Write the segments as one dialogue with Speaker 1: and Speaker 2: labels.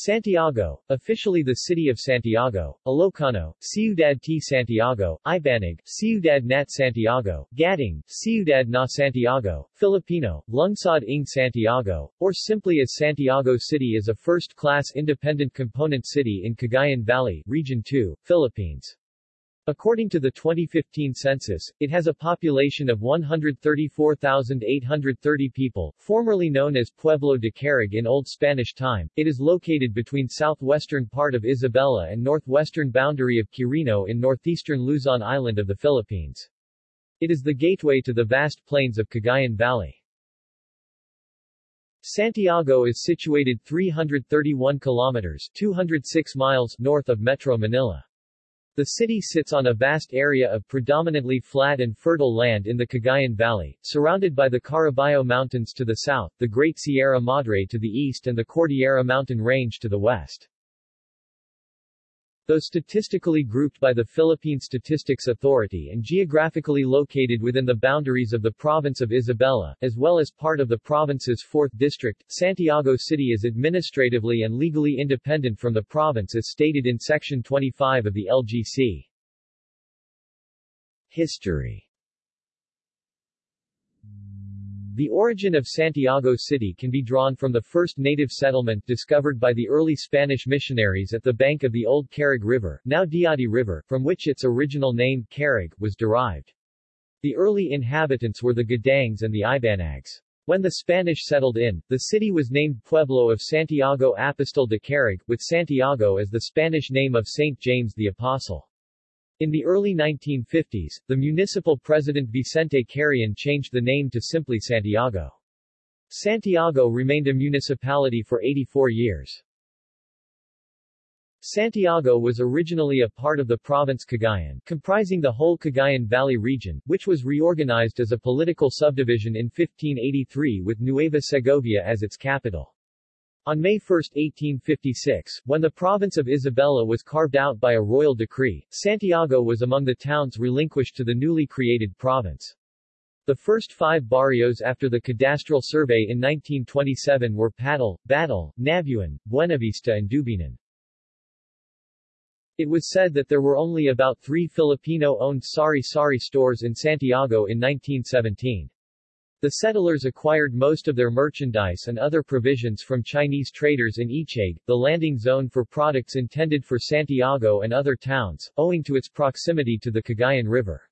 Speaker 1: Santiago, officially the city of Santiago, Ilocano, Ciudad T. Santiago, Ibanag, Ciudad Nat Santiago, Gaddang, Ciudad na Santiago, Filipino, Lungsod ng Santiago, or simply as Santiago City is a first-class independent component city in Cagayan Valley, Region 2, Philippines. According to the 2015 census, it has a population of 134,830 people, formerly known as Pueblo de Carig in Old Spanish time. It is located between southwestern part of Isabela and northwestern boundary of Quirino in northeastern Luzon Island of the Philippines. It is the gateway to the vast plains of Cagayan Valley. Santiago is situated 331 kilometers 206 miles north of Metro Manila. The city sits on a vast area of predominantly flat and fertile land in the Cagayan Valley, surrounded by the Caraballo Mountains to the south, the Great Sierra Madre to the east and the Cordillera Mountain Range to the west. Though statistically grouped by the Philippine Statistics Authority and geographically located within the boundaries of the province of Isabela, as well as part of the province's 4th district, Santiago City is administratively and legally independent from the province as stated in Section 25 of the LGC. History The origin of Santiago City can be drawn from the first native settlement discovered by the early Spanish missionaries at the bank of the old Carig River, now Diadi River, from which its original name, Carig, was derived. The early inhabitants were the Gaddangs and the Ibanags. When the Spanish settled in, the city was named Pueblo of Santiago Apostol de Carig, with Santiago as the Spanish name of Saint James the Apostle. In the early 1950s, the municipal president Vicente Carrion changed the name to simply Santiago. Santiago remained a municipality for 84 years. Santiago was originally a part of the province Cagayan, comprising the whole Cagayan Valley region, which was reorganized as a political subdivision in 1583 with Nueva Segovia as its capital. On May 1, 1856, when the province of Isabela was carved out by a royal decree, Santiago was among the towns relinquished to the newly created province. The first five barrios after the cadastral survey in 1927 were Patal, Batal, Nabuan, Buenavista and Dubinan. It was said that there were only about three Filipino-owned sari-sari stores in Santiago in 1917. The settlers acquired most of their merchandise and other provisions from Chinese traders in Ichag, the landing zone for products intended for Santiago and other towns, owing to its proximity to the Cagayan River.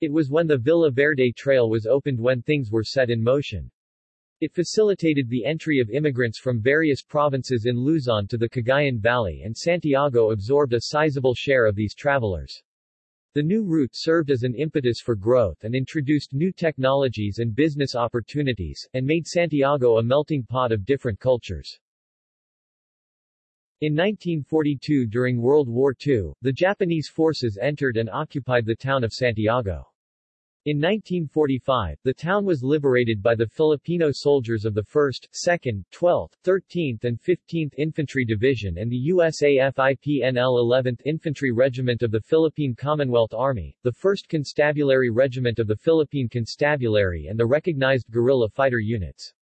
Speaker 1: It was when the Villa Verde Trail was opened when things were set in motion. It facilitated the entry of immigrants from various provinces in Luzon to the Cagayan Valley and Santiago absorbed a sizable share of these travelers. The new route served as an impetus for growth and introduced new technologies and business opportunities, and made Santiago a melting pot of different cultures. In 1942 during World War II, the Japanese forces entered and occupied the town of Santiago. In 1945, the town was liberated by the Filipino soldiers of the 1st, 2nd, 12th, 13th and 15th Infantry Division and the USAFIPNL 11th Infantry Regiment of the Philippine Commonwealth Army, the 1st Constabulary Regiment of the Philippine Constabulary and the recognized guerrilla fighter units.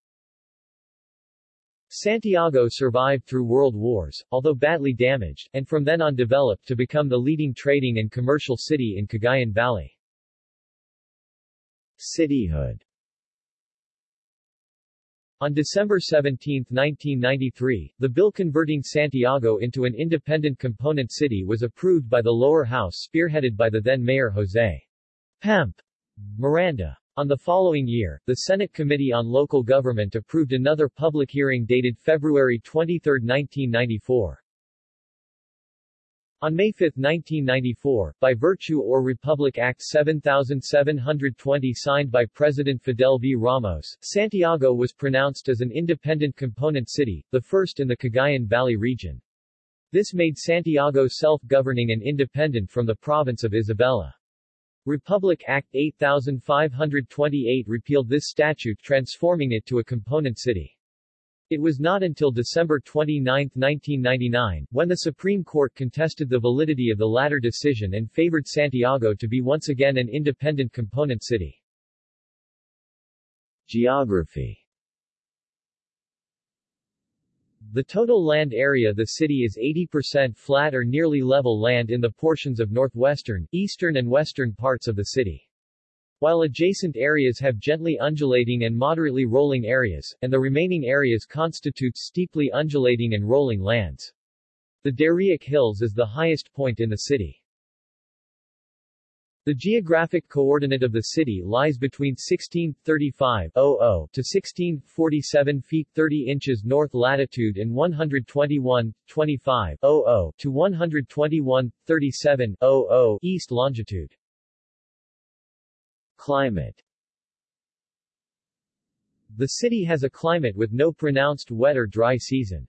Speaker 1: Santiago survived through world wars, although badly damaged, and from then on developed to become the leading trading and commercial city in Cagayan Valley. Cityhood on December 17, 1993, the bill converting Santiago into an independent component city was approved by the lower house spearheaded by the then mayor Jose Pemp Miranda. On the following year, the Senate Committee on Local Government approved another public hearing dated February 23, 1994. On May 5, 1994, by virtue or Republic Act 7720 signed by President Fidel V. Ramos, Santiago was pronounced as an independent component city, the first in the Cagayan Valley region. This made Santiago self-governing and independent from the province of Isabela. Republic Act 8528 repealed this statute transforming it to a component city. It was not until December 29, 1999, when the Supreme Court contested the validity of the latter decision and favored Santiago to be once again an independent component city. Geography The total land area of the city is 80% flat or nearly level land in the portions of northwestern, eastern and western parts of the city. While adjacent areas have gently undulating and moderately rolling areas, and the remaining areas constitute steeply undulating and rolling lands. The Darieque Hills is the highest point in the city. The geographic coordinate of the city lies between 1635 to 1647 feet 30 inches north latitude and 121 25 to 121 37 east longitude. Climate The city has a climate with no pronounced wet or dry season.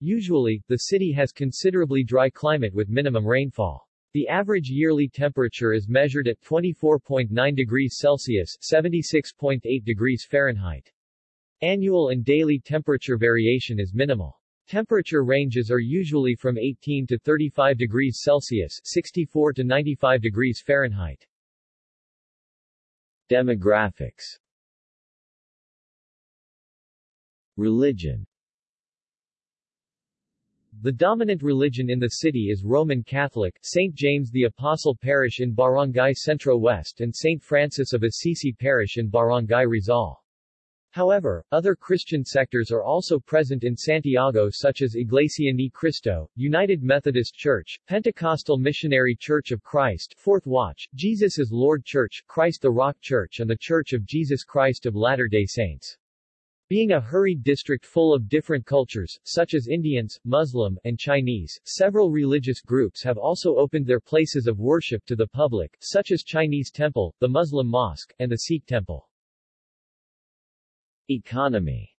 Speaker 1: Usually, the city has considerably dry climate with minimum rainfall. The average yearly temperature is measured at 24.9 degrees Celsius 76.8 degrees Fahrenheit. Annual and daily temperature variation is minimal. Temperature ranges are usually from 18 to 35 degrees Celsius 64 to 95 degrees Fahrenheit. Demographics Religion The dominant religion in the city is Roman Catholic, St. James the Apostle Parish in Barangay Centro West and St. Francis of Assisi Parish in Barangay Rizal. However, other Christian sectors are also present in Santiago such as Iglesia Ni Cristo, United Methodist Church, Pentecostal Missionary Church of Christ, Fourth Watch, Jesus is Lord Church, Christ the Rock Church and the Church of Jesus Christ of Latter-day Saints. Being a hurried district full of different cultures, such as Indians, Muslim, and Chinese, several religious groups have also opened their places of worship to the public, such as Chinese Temple, the Muslim Mosque, and the Sikh Temple. Economy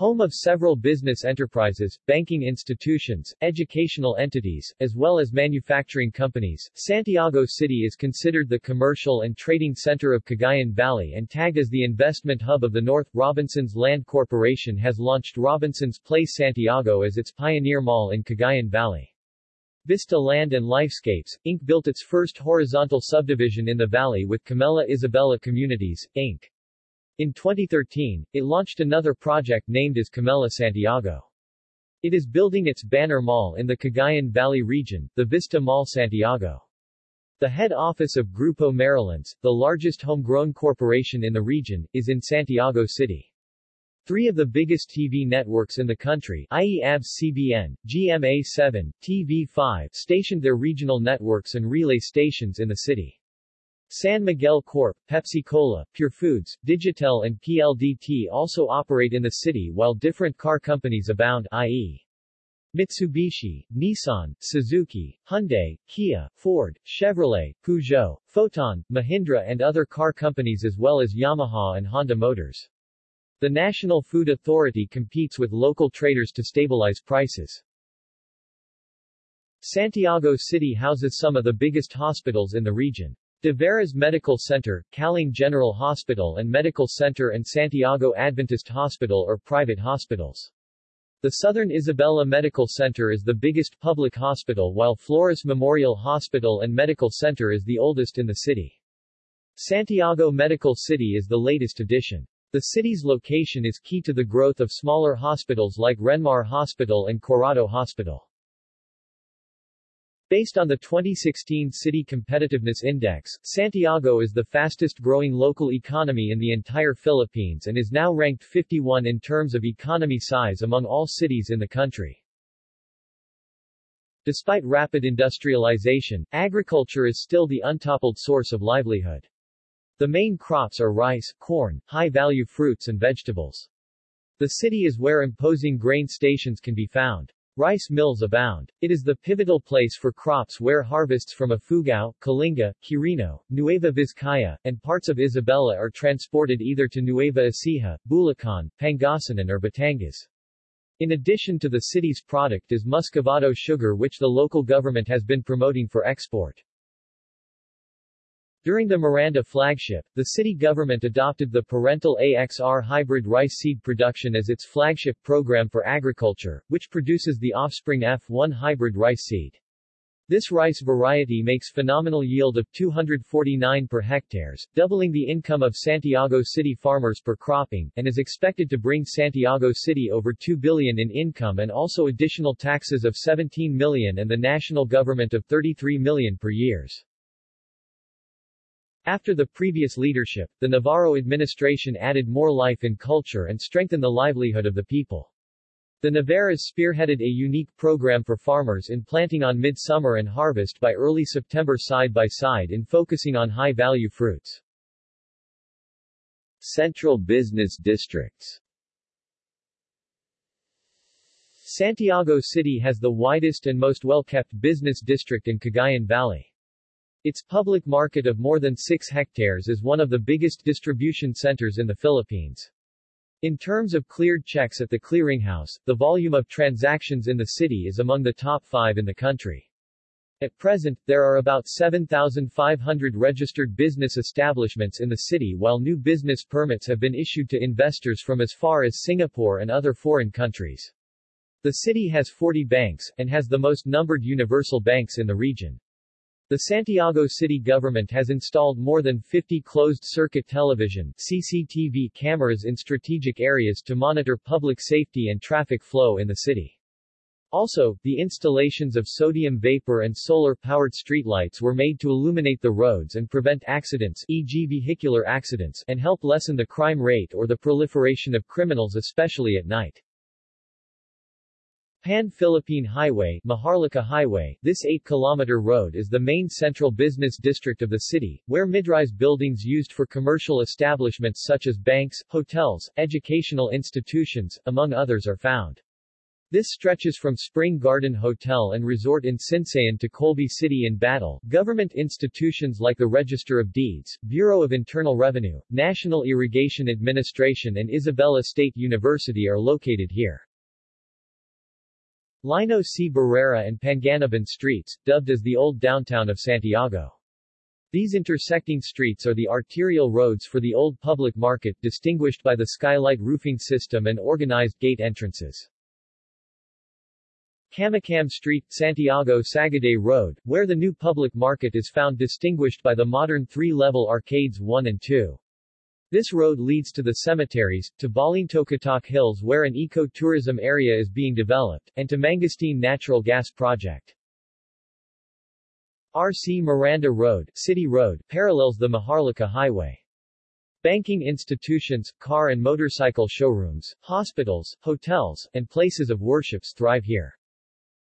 Speaker 1: Home of several business enterprises, banking institutions, educational entities, as well as manufacturing companies, Santiago City is considered the commercial and trading center of Cagayan Valley and tagged as the investment hub of the North. Robinson's Land Corporation has launched Robinson's Place Santiago as its pioneer mall in Cagayan Valley. Vista Land and Lifescapes, Inc. built its first horizontal subdivision in the valley with Camella Isabela Communities, Inc. In 2013, it launched another project named as Camella Santiago. It is building its banner mall in the Cagayan Valley region, the Vista Mall Santiago. The head office of Grupo Marilyns, the largest homegrown corporation in the region, is in Santiago City. Three of the biggest TV networks in the country, i.e. ABS-CBN, GMA7, TV5, stationed their regional networks and relay stations in the city. San Miguel Corp., Pepsi-Cola, Pure Foods, Digitel and PLDT also operate in the city while different car companies abound i.e. Mitsubishi, Nissan, Suzuki, Hyundai, Kia, Ford, Chevrolet, Peugeot, Foton, Mahindra and other car companies as well as Yamaha and Honda Motors. The National Food Authority competes with local traders to stabilize prices. Santiago City houses some of the biggest hospitals in the region. De Veras Medical Center, Callang General Hospital and Medical Center and Santiago Adventist Hospital are private hospitals. The Southern Isabela Medical Center is the biggest public hospital while Flores Memorial Hospital and Medical Center is the oldest in the city. Santiago Medical City is the latest addition. The city's location is key to the growth of smaller hospitals like Renmar Hospital and Corrado Hospital. Based on the 2016 City Competitiveness Index, Santiago is the fastest growing local economy in the entire Philippines and is now ranked 51 in terms of economy size among all cities in the country. Despite rapid industrialization, agriculture is still the untoppled source of livelihood. The main crops are rice, corn, high-value fruits and vegetables. The city is where imposing grain stations can be found. Rice mills abound. It is the pivotal place for crops where harvests from Ifugao, Kalinga, Quirino, Nueva Vizcaya, and parts of Isabela are transported either to Nueva Ecija, Bulacan, Pangasinan or Batangas. In addition to the city's product is muscovado sugar which the local government has been promoting for export. During the Miranda flagship, the city government adopted the parental AXR hybrid rice seed production as its flagship program for agriculture, which produces the offspring F1 hybrid rice seed. This rice variety makes phenomenal yield of 249 per hectares, doubling the income of Santiago City farmers per cropping, and is expected to bring Santiago City over 2 billion in income and also additional taxes of 17 million and the national government of 33 million per years. After the previous leadership, the Navarro administration added more life and culture and strengthened the livelihood of the people. The Navarras spearheaded a unique program for farmers in planting on midsummer and harvest by early September side by side in focusing on high-value fruits.
Speaker 2: Central business districts
Speaker 1: Santiago City has the widest and most well-kept business district in Cagayan Valley. Its public market of more than 6 hectares is one of the biggest distribution centers in the Philippines. In terms of cleared checks at the clearinghouse, the volume of transactions in the city is among the top five in the country. At present, there are about 7,500 registered business establishments in the city while new business permits have been issued to investors from as far as Singapore and other foreign countries. The city has 40 banks, and has the most numbered universal banks in the region. The Santiago city government has installed more than 50 closed-circuit television CCTV cameras in strategic areas to monitor public safety and traffic flow in the city. Also, the installations of sodium vapor and solar-powered streetlights were made to illuminate the roads and prevent accidents e.g. vehicular accidents and help lessen the crime rate or the proliferation of criminals especially at night. Pan-Philippine Highway, Maharlika Highway, this 8-kilometer road is the main central business district of the city, where mid-rise buildings used for commercial establishments such as banks, hotels, educational institutions, among others are found. This stretches from Spring Garden Hotel and Resort in Sinsayan to Colby City in Batal. Government institutions like the Register of Deeds, Bureau of Internal Revenue, National Irrigation Administration and Isabela State University are located here. Lino C. Barrera and Panganiban streets, dubbed as the Old Downtown of Santiago. These intersecting streets are the arterial roads for the old public market, distinguished by the skylight roofing system and organized gate entrances. Camacam Street, Santiago Sagaday Road, where the new public market is found distinguished by the modern three-level arcades 1 and 2. This road leads to the cemeteries, to Balintokatoc Hills where an eco-tourism area is being developed, and to Mangosteen Natural Gas Project. R.C. Miranda Road, City Road, parallels the Maharlika Highway. Banking institutions, car and motorcycle showrooms, hospitals, hotels, and places of worships thrive here.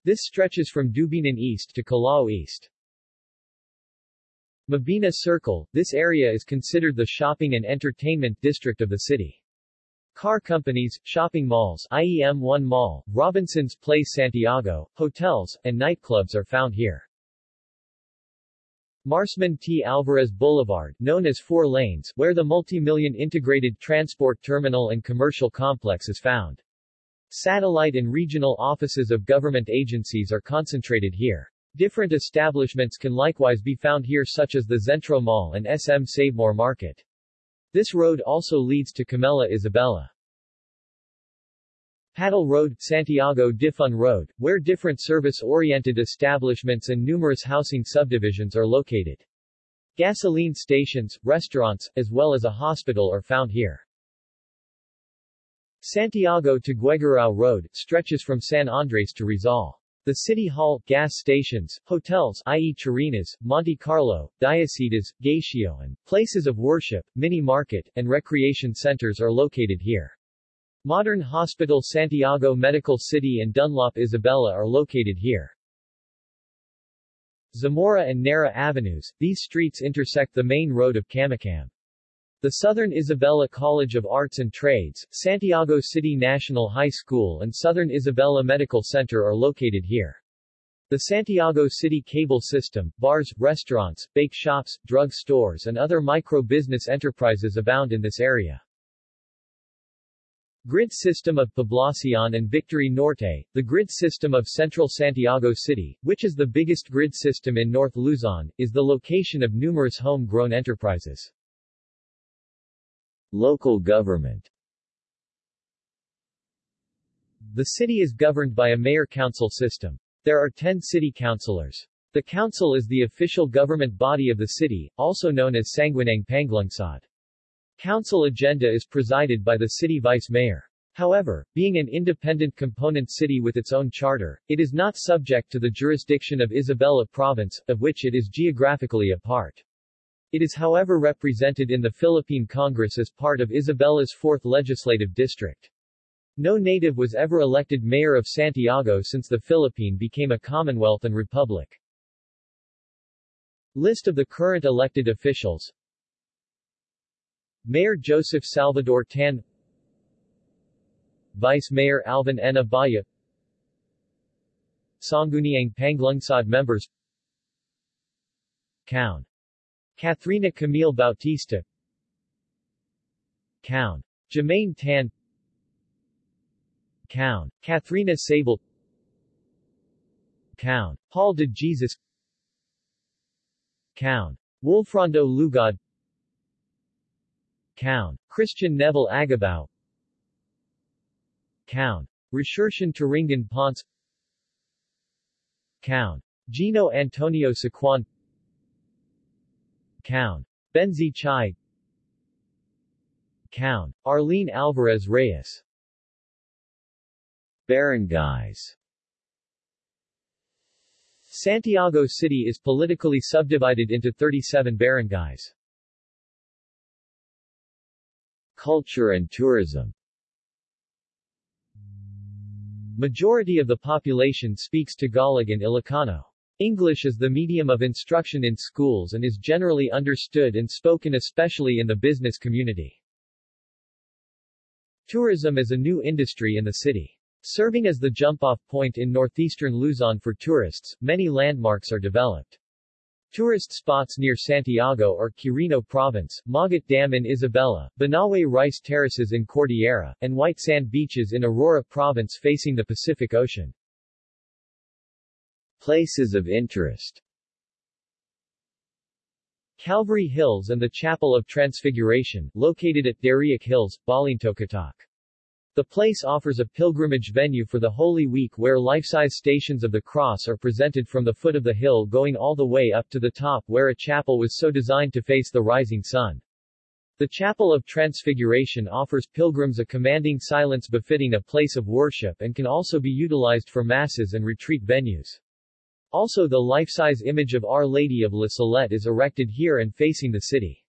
Speaker 1: This stretches from Dubinan East to Calao East. Mabini Circle, this area is considered the shopping and entertainment district of the city. Car companies, shopping malls i.e. M1 Mall, Robinson's Place Santiago, hotels, and nightclubs are found here. Marsman T. Alvarez Boulevard, known as Four Lanes, where the multi-million integrated transport terminal and commercial complex is found. Satellite and regional offices of government agencies are concentrated here. Different establishments can likewise be found here such as the Zentro Mall and SM Savemore Market. This road also leads to Camella Isabela. Paddle Road, Santiago Difun Road, where different service-oriented establishments and numerous housing subdivisions are located. Gasoline stations, restaurants, as well as a hospital are found here. Santiago Tuguegarao Road, stretches from San Andres to Rizal. The City Hall, gas stations, hotels i.e. Chirinas, Monte Carlo, Diocitas, Gacio and places of worship, mini-market, and recreation centers are located here. Modern Hospital Santiago Medical City and Dunlop Isabella are located here. Zamora and Nara Avenues, these streets intersect the main road of Camacam. The Southern Isabela College of Arts and Trades, Santiago City National High School and Southern Isabela Medical Center are located here. The Santiago City cable system, bars, restaurants, bake shops, drug stores and other micro-business enterprises abound in this area. Grid system of Poblacion and Victory Norte, the grid system of central Santiago City, which is the biggest grid system in North Luzon, is the location of numerous home-grown enterprises.
Speaker 2: Local government
Speaker 1: The city is governed by a mayor-council system. There are 10 city councilors. The council is the official government body of the city, also known as Sangguniang Panglungsod. Council agenda is presided by the city vice mayor. However, being an independent component city with its own charter, it is not subject to the jurisdiction of Isabela Province, of which it is geographically a part. It is however represented in the Philippine Congress as part of Isabela's 4th Legislative District. No native was ever elected mayor of Santiago since the Philippine became a commonwealth and republic. List of the current elected officials Mayor Joseph Salvador Tan Vice Mayor Alvin N. Abaya Sangguniang Panglungsod members Count. Kathrina Camille Bautista Count. Jermaine Tan Count. Kathrina Sable Count. Paul de Jesus Count. Wolfrando Lugod Count. Christian Neville Agabao Count. Resursion Turingan Ponce Count. Gino Antonio Sequan Count. Benzi Chai Count. Arlene Alvarez Reyes
Speaker 2: Barangays
Speaker 1: Santiago City is politically subdivided into 37 barangays.
Speaker 2: Culture and tourism
Speaker 1: Majority of the population speaks Tagalog and Ilocano. English is the medium of instruction in schools and is generally understood and spoken especially in the business community. Tourism is a new industry in the city. Serving as the jump-off point in northeastern Luzon for tourists, many landmarks are developed. Tourist spots near Santiago are Quirino Province, Magat Dam in Isabela, Banawe Rice Terraces in Cordillera, and white sand beaches in Aurora Province facing the Pacific Ocean.
Speaker 2: Places of interest
Speaker 1: Calvary Hills and the Chapel of Transfiguration, located at Dariac Hills, Balintokatoc. The place offers a pilgrimage venue for the Holy Week where life-size stations of the cross are presented from the foot of the hill going all the way up to the top where a chapel was so designed to face the rising sun. The Chapel of Transfiguration offers pilgrims a commanding silence befitting a place of worship and can also be utilized for masses and retreat venues. Also the life-size image of Our Lady of La Salette is erected here and facing the city.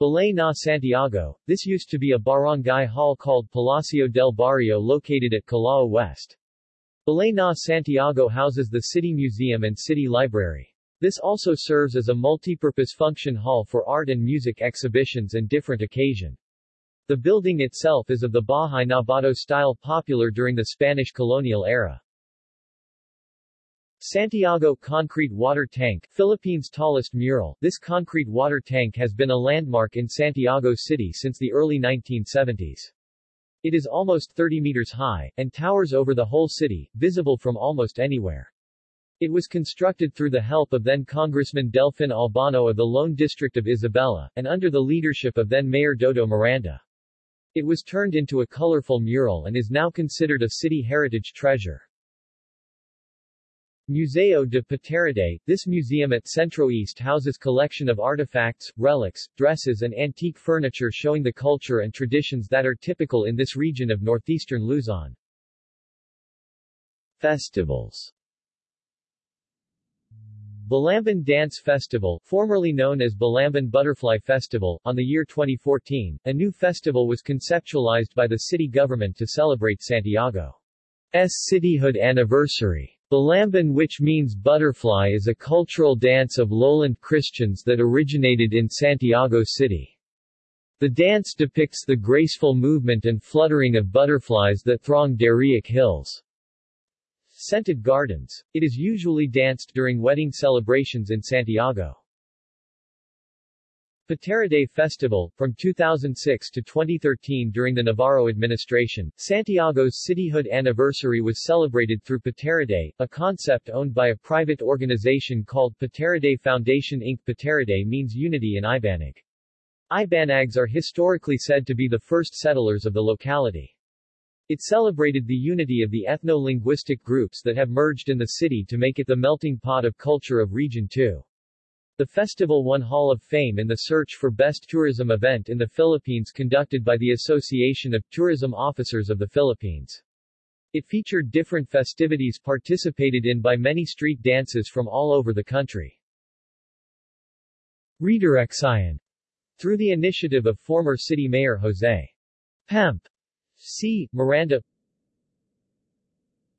Speaker 1: Balay na Santiago, this used to be a barangay hall called Palacio del Barrio located at Calao West. Balay na Santiago houses the City Museum and City Library. This also serves as a multi-purpose function hall for art and music exhibitions and different occasion. The building itself is of the Bahay Nabato style popular during the Spanish colonial era. Santiago Concrete Water Tank, Philippines' tallest mural. This concrete water tank has been a landmark in Santiago City since the early 1970s. It is almost 30 meters high, and towers over the whole city, visible from almost anywhere. It was constructed through the help of then-Congressman Delfin Albano of the Lone District of Isabela, and under the leadership of then-Mayor Dodo Miranda. It was turned into a colorful mural and is now considered a city heritage treasure. Museo de Paterade, this museum at Centro East houses collection of artifacts, relics, dresses and antique furniture showing the culture and traditions that are typical in this region of northeastern Luzon.
Speaker 2: Festivals
Speaker 1: Balamban Dance Festival, formerly known as Balamban Butterfly Festival, on the year 2014, a new festival was conceptualized by the city government to celebrate Santiago's cityhood anniversary. Balamban which means butterfly is a cultural dance of lowland Christians that originated in Santiago City. The dance depicts the graceful movement and fluttering of butterflies that throng Dariac Hills. Scented Gardens. It is usually danced during wedding celebrations in Santiago. Paterade Festival, from 2006 to 2013 during the Navarro administration, Santiago's cityhood anniversary was celebrated through Paterade, a concept owned by a private organization called Paterade Foundation Inc. Paterade means unity in Ibanag. Ibanags are historically said to be the first settlers of the locality. It celebrated the unity of the ethno-linguistic groups that have merged in the city to make it the melting pot of culture of Region 2. The festival won Hall of Fame in the search for Best Tourism Event in the Philippines conducted by the Association of Tourism Officers of the Philippines. It featured different festivities participated in by many street dances from all over the country. Redirection Through the initiative of former city mayor Jose Pemp C. Miranda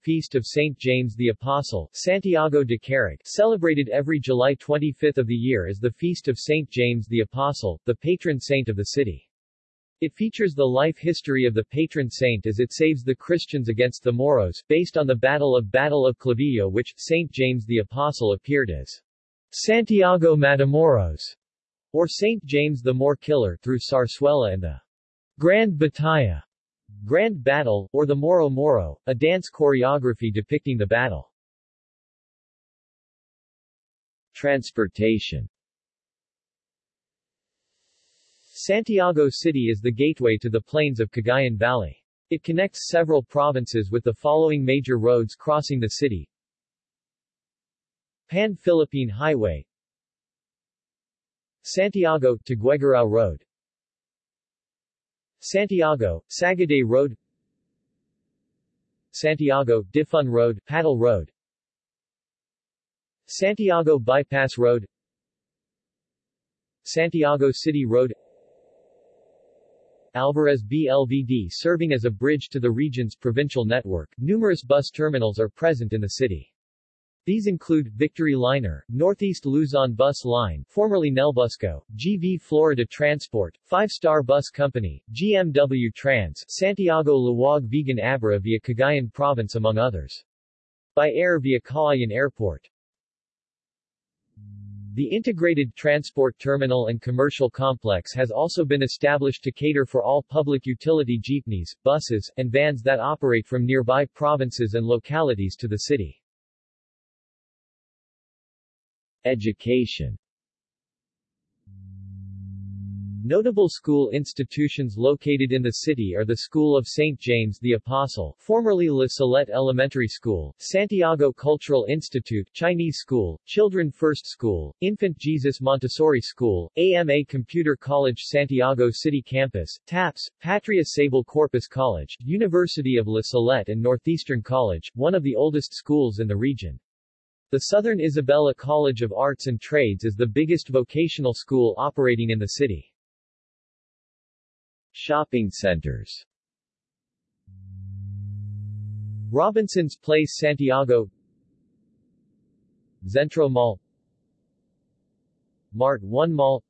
Speaker 1: Feast of St. James the Apostle, Santiago de Carac, celebrated every July 25 of the year as the Feast of St. James the Apostle, the patron saint of the city. It features the life history of the patron saint as it saves the Christians against the Moros, based on the Battle of Battle of Clavijo which, St. James the Apostle appeared as Santiago Matamoros, or St. James the Moor Killer through Zarzuela and the Grand Batalla. Grand Battle, or the Moro Moro, a dance choreography depicting the battle.
Speaker 2: Transportation
Speaker 1: Santiago City is the gateway to the plains of Cagayan Valley. It connects several provinces with the following major roads crossing the city. Pan-Philippine Highway Santiago Tuguegarao Road Santiago, Sagaday Road. Santiago, Difun Road, Paddle Road. Santiago Bypass Road. Santiago City Road. Alvarez BLVD serving as a bridge to the region's provincial network, numerous bus terminals are present in the city. These include Victory Liner, Northeast Luzon Bus Line, formerly Nelbusco, GV Florida Transport, Five Star Bus Company, GMW Trans, Santiago Laoag Vigan Abra via Cagayan Province among others. By air via Cauayan Airport. The integrated transport terminal and commercial complex has also been established to cater for all public utility jeepneys, buses, and vans that operate from nearby provinces and localities to the city.
Speaker 2: Education
Speaker 1: Notable school institutions located in the city are the School of St. James the Apostle, formerly La Salette Elementary School, Santiago Cultural Institute, Chinese School, Children First School, Infant Jesus Montessori School, AMA Computer College Santiago City Campus, TAPS, Patria Sable Corpus College, University of La Salette and Northeastern College, one of the oldest schools in the region. The Southern Isabela College of Arts and Trades is the biggest vocational school operating in the city.
Speaker 2: Shopping centers.
Speaker 1: Robinson's Place Santiago. Zentro Mall. Mart 1 Mall.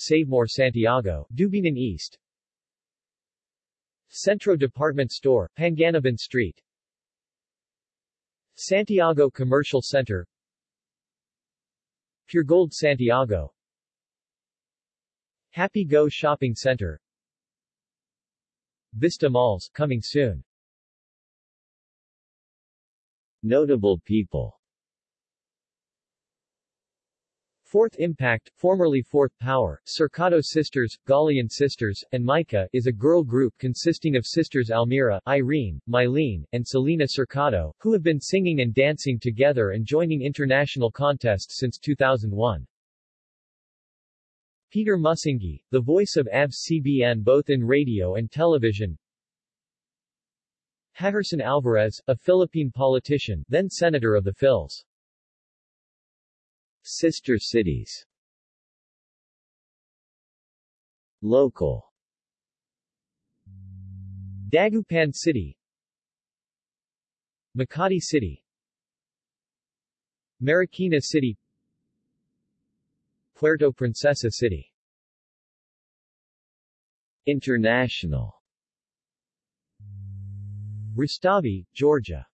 Speaker 1: Savemore Santiago, Dubinan East. Centro Department Store, Panganiban Street Santiago Commercial Center. Pure Gold Santiago. Happy Go Shopping Center. Vista Malls, coming soon.
Speaker 2: Notable people
Speaker 1: Fourth Impact, formerly Fourth Power, Cercado Sisters, Galian Sisters, and Mica, is a girl group consisting of sisters Almira, Irene, Mylene, and Selena Cercado, who have been singing and dancing together and joining international contests since 2001. Peter Musingi, the voice of ABS-CBN both in radio and television. Heherson Alvarez, a Philippine politician, then Senator of the Phils.
Speaker 2: Sister cities. Local.
Speaker 1: Dagupan City. Makati City. Marikina City. Puerto Princesa City.
Speaker 2: International.
Speaker 1: Rustavi, Georgia.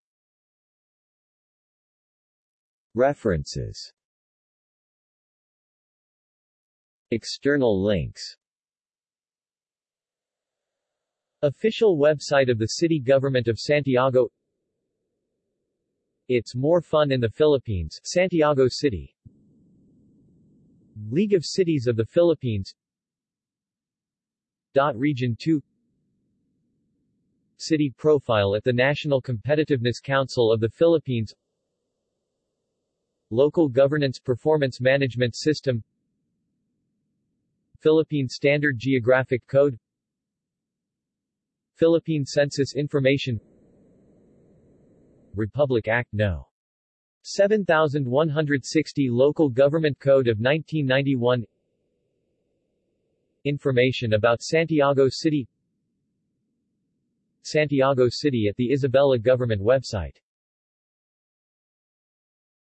Speaker 2: References External links.
Speaker 1: Official website of the City Government of Santiago. It's More Fun in the Philippines, Santiago City. League of Cities of the Philippines. Region 2 City profile at the National Competitiveness Council of the Philippines. Local Governance Performance Management System Philippine Standard Geographic Code Philippine Census Information Republic Act No. 7160 Local Government Code of 1991 Information about Santiago City Santiago City at the Isabela Government website